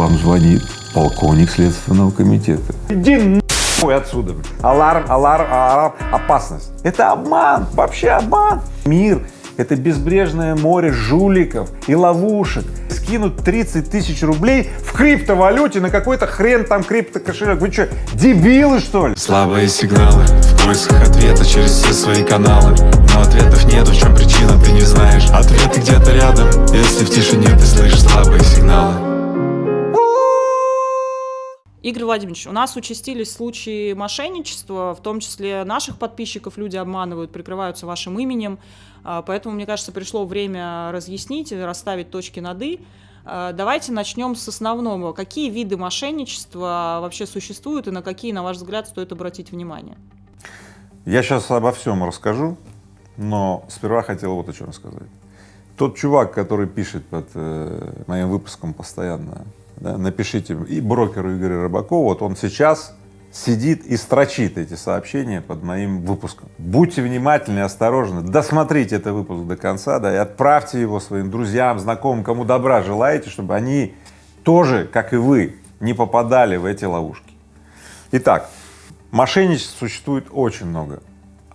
Вам звонит полковник Следственного комитета. Иди нахуй отсюда. Аларм, аларм, аларм, опасность. Это обман, вообще обман. Мир — это безбрежное море жуликов и ловушек. Скинуть 30 тысяч рублей в криптовалюте на какой-то хрен там криптокошелек. Вы что, дебилы что ли? Слабые сигналы в поисках ответа через все свои каналы Но ответов нет, в чем причина, ты не знаешь Ответы где-то рядом, если в тишине ты слышишь слабые Игорь Владимирович, у нас участились случаи мошенничества, в том числе наших подписчиков люди обманывают, прикрываются вашим именем, а, поэтому, мне кажется, пришло время разъяснить, расставить точки над «и». А, давайте начнем с основного. Какие виды мошенничества вообще существуют и на какие, на ваш взгляд, стоит обратить внимание? Я сейчас обо всем расскажу, но сперва хотел вот о чем сказать. Тот чувак, который пишет под э, моим выпуском постоянно да, напишите и брокеру Игоря Рыбакова, вот он сейчас сидит и строчит эти сообщения под моим выпуском. Будьте внимательны, осторожны, досмотрите этот выпуск до конца, да, и отправьте его своим друзьям, знакомым, кому добра желаете, чтобы они тоже, как и вы, не попадали в эти ловушки. Итак, мошенничеств существует очень много.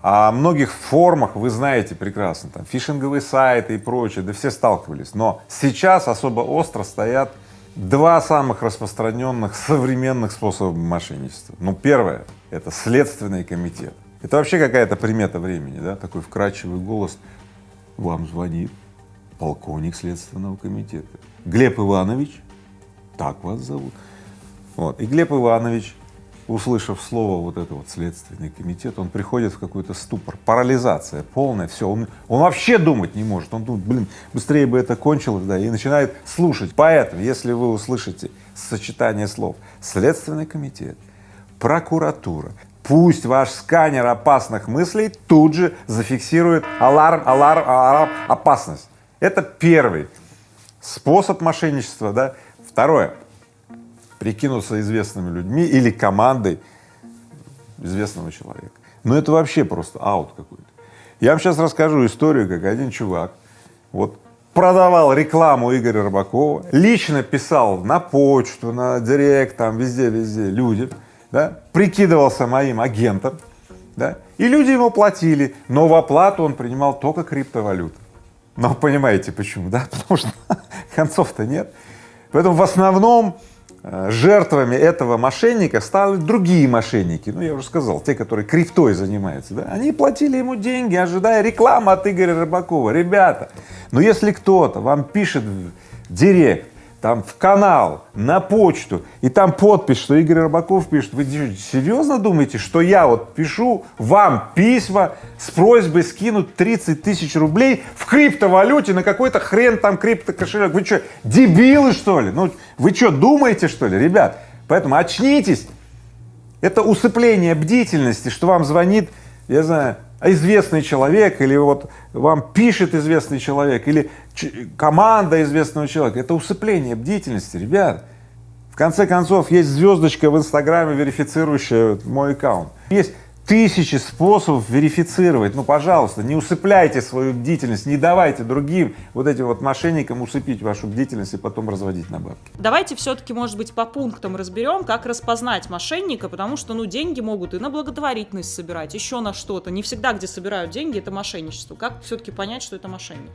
О многих формах вы знаете прекрасно, там фишинговые сайты и прочее, да все сталкивались, но сейчас особо остро стоят Два самых распространенных современных способа мошенничества. Ну, первое — это Следственный комитет. Это вообще какая-то примета времени, да, такой вкрадчивый голос. Вам звонит полковник Следственного комитета. Глеб Иванович, так вас зовут. Вот, и Глеб Иванович услышав слово вот это вот следственный комитет, он приходит в какой-то ступор, парализация полная, все, он, он вообще думать не может, он думает, блин, быстрее бы это кончилось, да, и начинает слушать. Поэтому, если вы услышите сочетание слов следственный комитет, прокуратура, пусть ваш сканер опасных мыслей тут же зафиксирует аларм, аларм, аларм, опасность. Это первый способ мошенничества, да. Второе, прикинуться известными людьми или командой известного человека. Но это вообще просто аут какой-то. Я вам сейчас расскажу историю, как один чувак вот продавал рекламу Игоря Рыбакова, лично писал на почту, на директ, там везде-везде людям, да, прикидывался моим агентом, да, и люди ему платили, но в оплату он принимал только криптовалюту. Но понимаете почему, да? Потому что концов-то нет. Поэтому в основном жертвами этого мошенника стали другие мошенники, ну я уже сказал, те, которые криптой занимаются, да, они платили ему деньги, ожидая рекламы от Игоря Рыбакова. Ребята, но если кто-то вам пишет в директ, там в канал, на почту, и там подпись, что Игорь Рыбаков пишет, вы серьезно думаете, что я вот пишу вам письма с просьбой скинуть 30 тысяч рублей в криптовалюте на какой-то хрен там криптокошелек? Вы что, дебилы что ли? Ну, вы что, думаете что ли, ребят? Поэтому очнитесь. Это усыпление бдительности, что вам звонит, я знаю, известный человек, или вот вам пишет известный человек, или команда известного человека, это усыпление бдительности, ребят. В конце концов, есть звездочка в Инстаграме, верифицирующая мой аккаунт. Есть тысячи способов верифицировать. Ну, пожалуйста, не усыпляйте свою бдительность, не давайте другим вот этим вот мошенникам усыпить вашу бдительность и потом разводить на бабки. Давайте все-таки, может быть, по пунктам разберем, как распознать мошенника, потому что, ну, деньги могут и на благотворительность собирать, еще на что-то. Не всегда, где собирают деньги, это мошенничество. Как все-таки понять, что это мошенник?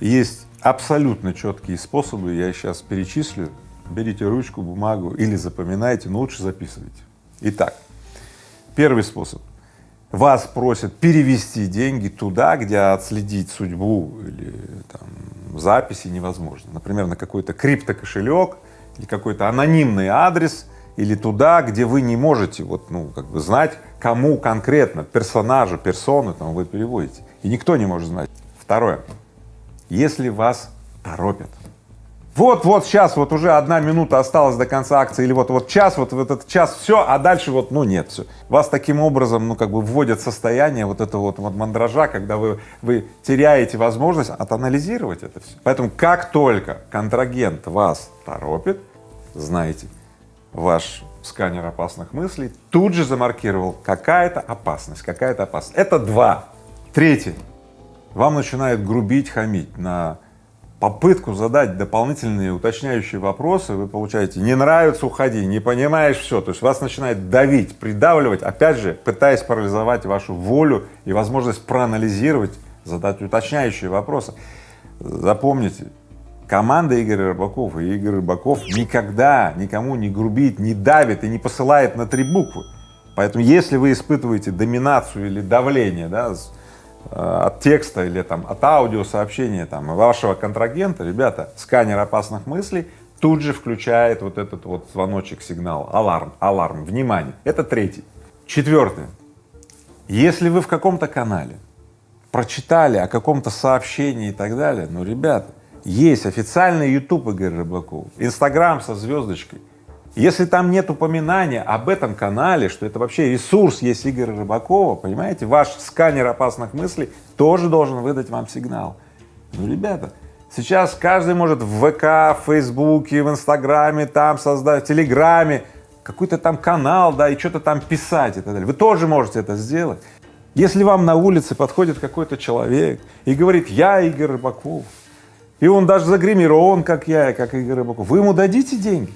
Есть абсолютно четкие способы, я сейчас перечислю. Берите ручку, бумагу или запоминайте, но лучше записывайте. Итак, Первый способ. Вас просят перевести деньги туда, где отследить судьбу или там, записи невозможно. Например, на какой-то криптокошелек или какой-то анонимный адрес или туда, где вы не можете вот, ну, как бы знать, кому конкретно, персонажу, персону там вы переводите. И никто не может знать. Второе. Если вас торопят, вот-вот сейчас, вот уже одна минута осталась до конца акции, или вот-вот час, вот в этот час все, а дальше вот, ну нет, все. Вас таким образом, ну как бы вводят состояние вот этого вот, вот мандража, когда вы, вы теряете возможность отанализировать это все. Поэтому как только контрагент вас торопит, знаете, ваш сканер опасных мыслей тут же замаркировал какая-то опасность, какая-то опасность. Это два. Третье. Вам начинает грубить, хамить на попытку задать дополнительные уточняющие вопросы, вы получаете «не нравится, уходи», «не понимаешь, все». То есть вас начинает давить, придавливать, опять же, пытаясь парализовать вашу волю и возможность проанализировать, задать уточняющие вопросы. Запомните, команда Игоря Рыбакова и Игорь Рыбаков никогда никому не грубит, не давит и не посылает на три буквы. Поэтому если вы испытываете доминацию или давление, да, от текста или там от аудиосообщения там вашего контрагента, ребята, сканер опасных мыслей тут же включает вот этот вот звоночек, сигнал, аларм, аларм, внимание. Это третий. Четвертое. Если вы в каком-то канале прочитали о каком-то сообщении и так далее, ну, ребята, есть официальный YouTube Игоря Рыбакова, Инстаграм со звездочкой, если там нет упоминания об этом канале, что это вообще ресурс есть Игоря Рыбакова, понимаете, ваш сканер опасных мыслей тоже должен выдать вам сигнал. Ну, ребята, сейчас каждый может в ВК, в Фейсбуке, в Инстаграме, там создать, в Телеграме, какой-то там канал, да, и что-то там писать и так далее. Вы тоже можете это сделать. Если вам на улице подходит какой-то человек и говорит, я Игорь Рыбаков, и он даже загримирован, как я, как Игорь Рыбаков, вы ему дадите деньги?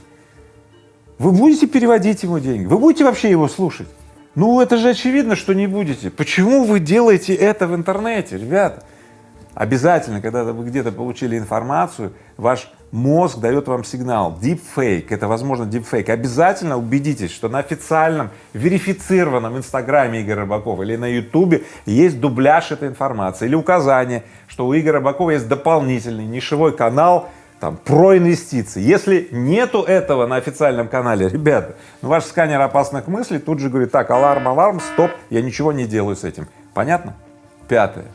Вы будете переводить ему деньги? Вы будете вообще его слушать? Ну, это же очевидно, что не будете. Почему вы делаете это в интернете, ребята? Обязательно, когда вы где-то получили информацию, ваш мозг дает вам сигнал deepfake, это возможно deepfake. Обязательно убедитесь, что на официальном верифицированном инстаграме Игоря Рыбакова или на ютубе есть дубляж этой информации или указание, что у Игоря Рыбакова есть дополнительный нишевой канал там, про инвестиции. Если нету этого на официальном канале, ребята, ну, ваш сканер опасных мыслей тут же говорит, так, аларм, аларм, стоп, я ничего не делаю с этим. Понятно? Пятое.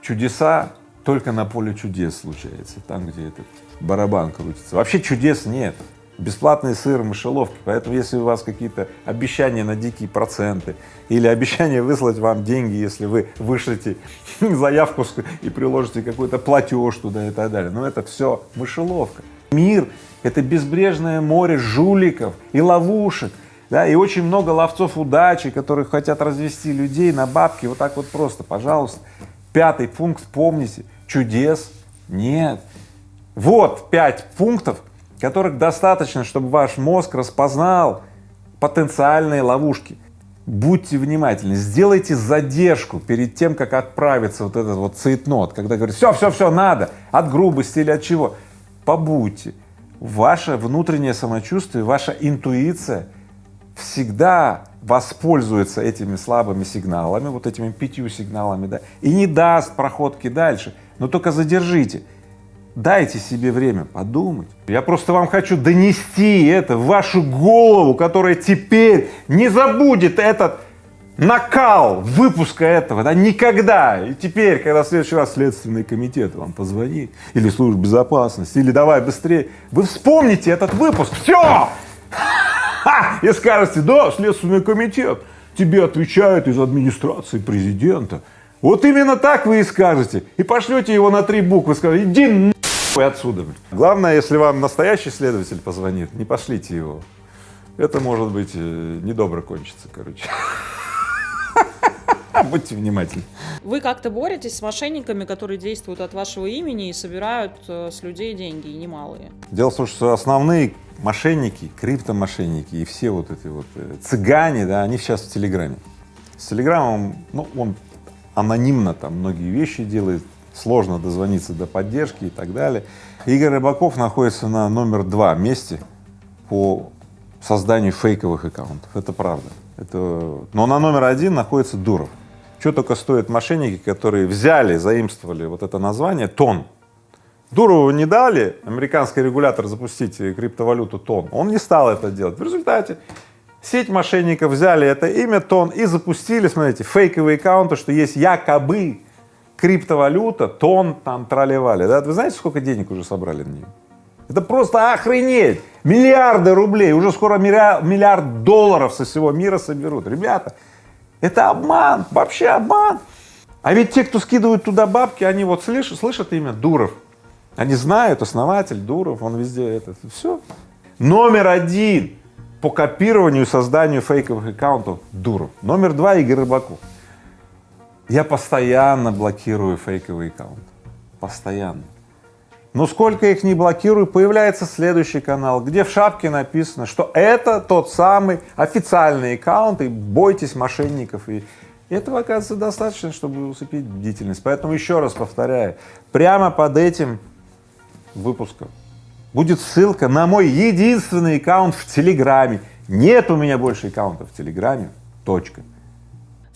Чудеса только на поле чудес случается, там, где этот барабан крутится. Вообще чудес нет бесплатный сыр в мышеловке, поэтому если у вас какие-то обещания на дикие проценты или обещание выслать вам деньги, если вы вышлете заявку и приложите какой-то платеж туда и так далее, но это все мышеловка. Мир — это безбрежное море жуликов и ловушек, да, и очень много ловцов удачи, которые хотят развести людей на бабки вот так вот просто, пожалуйста. Пятый пункт, помните, чудес нет. Вот пять пунктов, которых достаточно, чтобы ваш мозг распознал потенциальные ловушки. Будьте внимательны, сделайте задержку перед тем, как отправиться вот этот вот цейтнот, когда говорит, все, все, все, надо, от грубости или от чего. Побудьте. Ваше внутреннее самочувствие, ваша интуиция всегда воспользуется этими слабыми сигналами, вот этими пятью сигналами, да, и не даст проходки дальше, но только задержите. Дайте себе время подумать. Я просто вам хочу донести это в вашу голову, которая теперь не забудет этот накал выпуска этого, да, никогда. И теперь, когда в следующий раз Следственный комитет вам позвонит, или служба безопасности, или давай быстрее, вы вспомните этот выпуск, все! И скажете, да, Следственный комитет, тебе отвечают из администрации президента. Вот именно так вы и скажете. И пошлете его на три буквы, скажете, иди и отсюда. Главное, если вам настоящий следователь позвонит, не пошлите его. Это может быть э, недобро кончится, короче. Будьте внимательны. Вы как-то боретесь с мошенниками, которые действуют от вашего имени и собирают э, с людей деньги, и немалые? Дело в том, что основные мошенники, криптомошенники и все вот эти вот э, цыгане, да, они сейчас в Телеграме. С Телеграмом, ну, он анонимно там многие вещи делает, сложно дозвониться до поддержки и так далее. Игорь Рыбаков находится на номер два месте по созданию фейковых аккаунтов, это правда. Это... Но на номер один находится Дуров. Что только стоят мошенники, которые взяли, заимствовали вот это название ТОН. Дурову не дали, американский регулятор, запустить криптовалюту ТОН, он не стал это делать. В результате сеть мошенников взяли это имя ТОН и запустили, смотрите, фейковые аккаунты, что есть якобы криптовалюта, тон там тролливали, да? Вы знаете, сколько денег уже собрали на нее? Это просто охренеть! Миллиарды рублей, уже скоро миллиард, долларов со всего мира соберут. Ребята, это обман, вообще обман. А ведь те, кто скидывают туда бабки, они вот слышат, слышат имя Дуров. Они знают, основатель Дуров, он везде этот, все. Номер один по копированию и созданию фейковых аккаунтов Дуров. Номер два Игорь Рыбаков. Я постоянно блокирую фейковый аккаунт. Постоянно. Но сколько их не блокирую, появляется следующий канал, где в шапке написано, что это тот самый официальный аккаунт, и бойтесь мошенников. И этого, оказывается, достаточно, чтобы усыпить бдительность. Поэтому еще раз повторяю, прямо под этим выпуском будет ссылка на мой единственный аккаунт в Телеграме. Нет у меня больше аккаунтов в Телеграме, точка.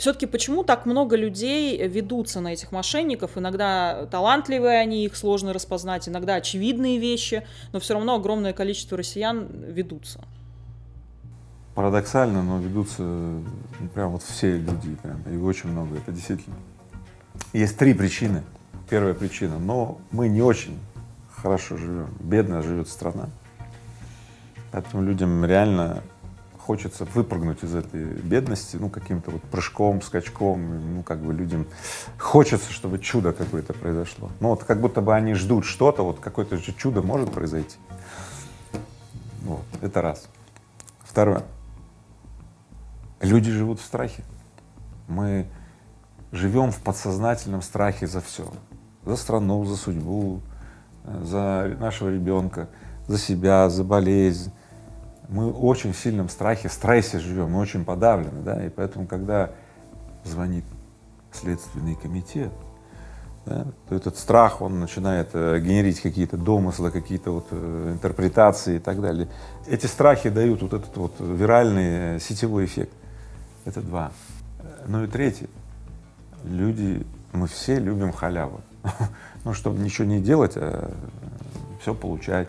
Все-таки почему так много людей ведутся на этих мошенников? Иногда талантливые они, их сложно распознать, иногда очевидные вещи, но все равно огромное количество россиян ведутся. Парадоксально, но ведутся ну, прям вот все люди, прям, и очень много, это действительно. Есть три причины. Первая причина, но мы не очень хорошо живем, бедно живет страна, поэтому людям реально хочется выпрыгнуть из этой бедности, ну, каким-то вот прыжком, скачком, ну, как бы людям хочется, чтобы чудо какое-то произошло. Ну, вот как будто бы они ждут что-то, вот какое-то же чудо может произойти. Вот, это раз. Второе. Люди живут в страхе. Мы живем в подсознательном страхе за все. За страну, за судьбу, за нашего ребенка, за себя, за болезнь, мы очень в сильном страхе, стрессе живем, мы очень подавлены, да, и поэтому, когда звонит Следственный комитет, да, то этот страх, он начинает э, генерить какие-то домыслы, какие-то вот э, интерпретации и так далее. Эти страхи дают вот этот вот виральный э, сетевой эффект. Это два. Ну и третий. Люди, мы все любим халяву. ну, чтобы ничего не делать, а все получать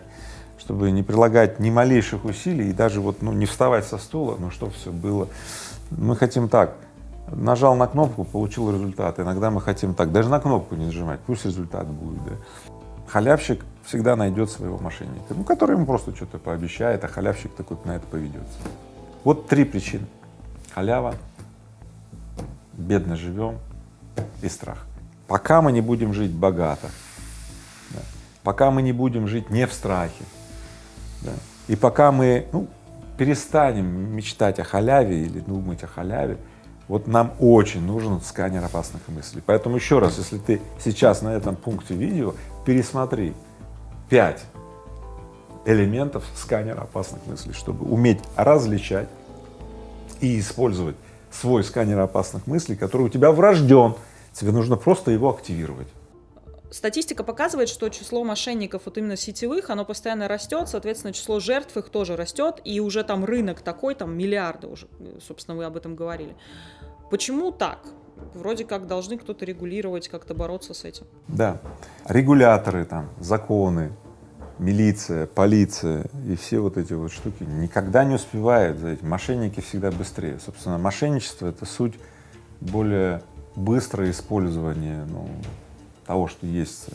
чтобы не прилагать ни малейших усилий и даже вот, ну, не вставать со стула, ну, что все было. Мы хотим так, нажал на кнопку, получил результат. Иногда мы хотим так, даже на кнопку не нажимать, пусть результат будет, да. Халявщик всегда найдет своего мошенника, ну, который ему просто что-то пообещает, а халявщик такой на это поведется. Вот три причины. Халява, бедно живем и страх. Пока мы не будем жить богато, да, пока мы не будем жить не в страхе, да. И пока мы ну, перестанем мечтать о халяве или думать о халяве, вот нам очень нужен сканер опасных мыслей. Поэтому еще раз, если ты сейчас на этом пункте видео, пересмотри пять элементов сканера опасных мыслей, чтобы уметь различать и использовать свой сканер опасных мыслей, который у тебя врожден, тебе нужно просто его активировать. Статистика показывает, что число мошенников вот именно сетевых, оно постоянно растет, соответственно, число жертв их тоже растет, и уже там рынок такой, там миллиарды уже, собственно, вы об этом говорили. Почему так? Вроде как должны кто-то регулировать, как-то бороться с этим. Да, регуляторы там, законы, милиция, полиция и все вот эти вот штуки никогда не успевают за этим. Мошенники всегда быстрее. Собственно, мошенничество — это суть более быстрое использование ну, того, что есть э,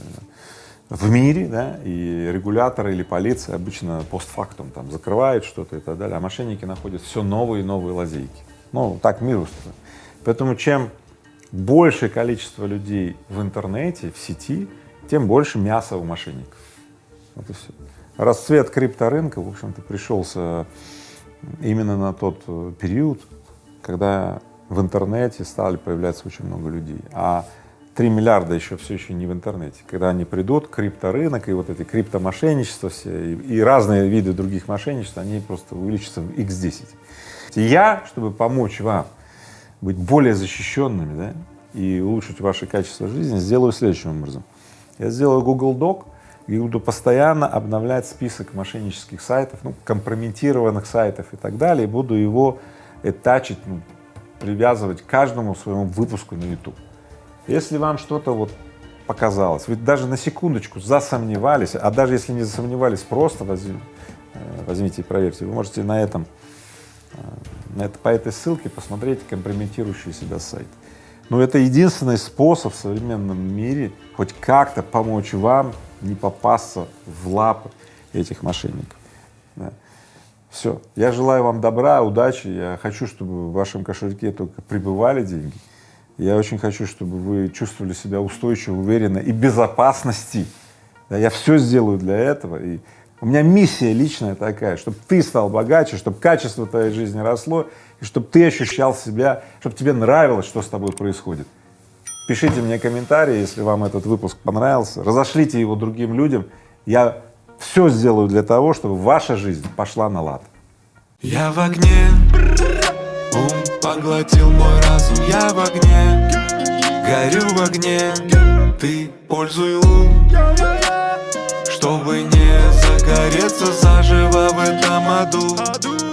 в мире, да, и регуляторы или полиция обычно постфактум там закрывают что-то и так далее, а мошенники находят все новые и новые лазейки. Ну, так мир устроен. Поэтому чем большее количество людей в интернете, в сети, тем больше мяса у мошенников. Вот и все. Расцвет крипторынка, в общем-то, пришелся именно на тот э, период, когда в интернете стали появляться очень много людей. А 3 миллиарда еще все еще не в интернете. Когда они придут, крипторынок и вот эти криптомошенничества все и, и разные виды других мошенничеств, они просто увеличатся в x10. Я, чтобы помочь вам быть более защищенными да, и улучшить ваше качество жизни, сделаю следующим образом. Я сделаю Google Doc и буду постоянно обновлять список мошеннических сайтов, ну, компрометированных сайтов и так далее, и буду его этачить, ну, привязывать к каждому своему выпуску на YouTube. Если вам что-то вот показалось, вы даже на секундочку засомневались, а даже если не засомневались, просто э, возьмите и проверьте, вы можете на этом, э, на это, по этой ссылке посмотреть компрометирующий себя сайт. Но это единственный способ в современном мире хоть как-то помочь вам не попасться в лапы этих мошенников. Да. Все. Я желаю вам добра, удачи. Я хочу, чтобы в вашем кошельке только прибывали деньги. Я очень хочу, чтобы вы чувствовали себя устойчиво, уверенно и безопасности. Да, я все сделаю для этого. И у меня миссия личная такая, чтобы ты стал богаче, чтобы качество твоей жизни росло, и чтобы ты ощущал себя, чтобы тебе нравилось, что с тобой происходит. Пишите мне комментарии, если вам этот выпуск понравился, разошлите его другим людям, Я все сделаю для того, чтобы ваша жизнь пошла на лад. Я в огне, ум поглотил мой разум. Я в огне, горю в огне. Ты пользуй лун, чтобы не загореться заживо в этом аду